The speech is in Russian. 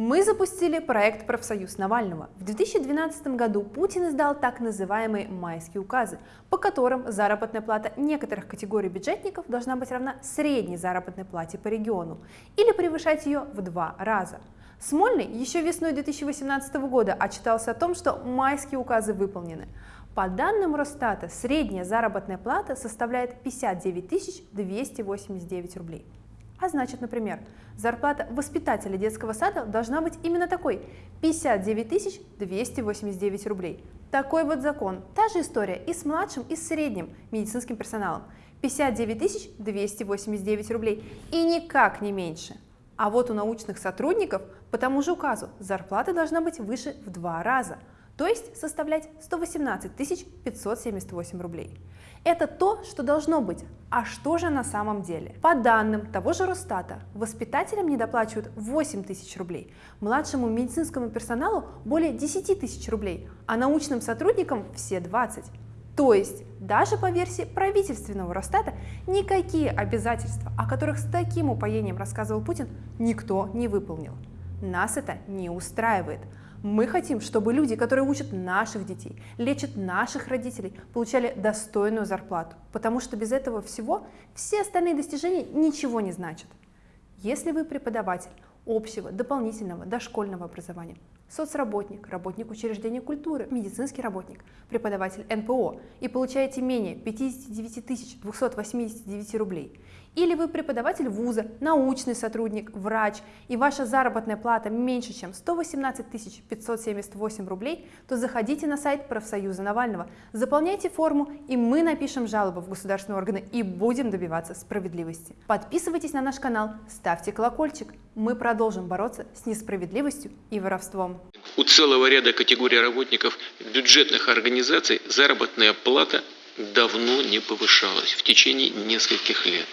Мы запустили проект «Профсоюз Навального». В 2012 году Путин издал так называемые «майские указы», по которым заработная плата некоторых категорий бюджетников должна быть равна средней заработной плате по региону или превышать ее в два раза. Смольный еще весной 2018 года отчитался о том, что майские указы выполнены. По данным Росстата, средняя заработная плата составляет 59 289 рублей. А значит, например, зарплата воспитателя детского сада должна быть именно такой – 59 289 рублей. Такой вот закон. Та же история и с младшим, и с средним медицинским персоналом. 59 289 рублей и никак не меньше. А вот у научных сотрудников по тому же указу зарплата должна быть выше в два раза – то есть составлять 118 578 рублей. Это то, что должно быть. А что же на самом деле? По данным того же Росстата, воспитателям недоплачивают 8 тысяч рублей, младшему медицинскому персоналу более 10 тысяч рублей, а научным сотрудникам все 20. То есть, даже по версии правительственного Росстата, никакие обязательства, о которых с таким упоением рассказывал Путин, никто не выполнил. Нас это не устраивает. Мы хотим, чтобы люди, которые учат наших детей, лечат наших родителей, получали достойную зарплату, потому что без этого всего все остальные достижения ничего не значат. Если вы преподаватель общего, дополнительного, дошкольного образования, соцработник, работник учреждения культуры, медицинский работник, преподаватель НПО и получаете менее 59 289 рублей, или вы преподаватель вуза, научный сотрудник, врач, и ваша заработная плата меньше, чем 118 578 рублей, то заходите на сайт профсоюза Навального, заполняйте форму, и мы напишем жалобу в государственные органы и будем добиваться справедливости. Подписывайтесь на наш канал, ставьте колокольчик. Мы продолжим бороться с несправедливостью и воровством. У целого ряда категорий работников бюджетных организаций заработная плата давно не повышалась в течение нескольких лет.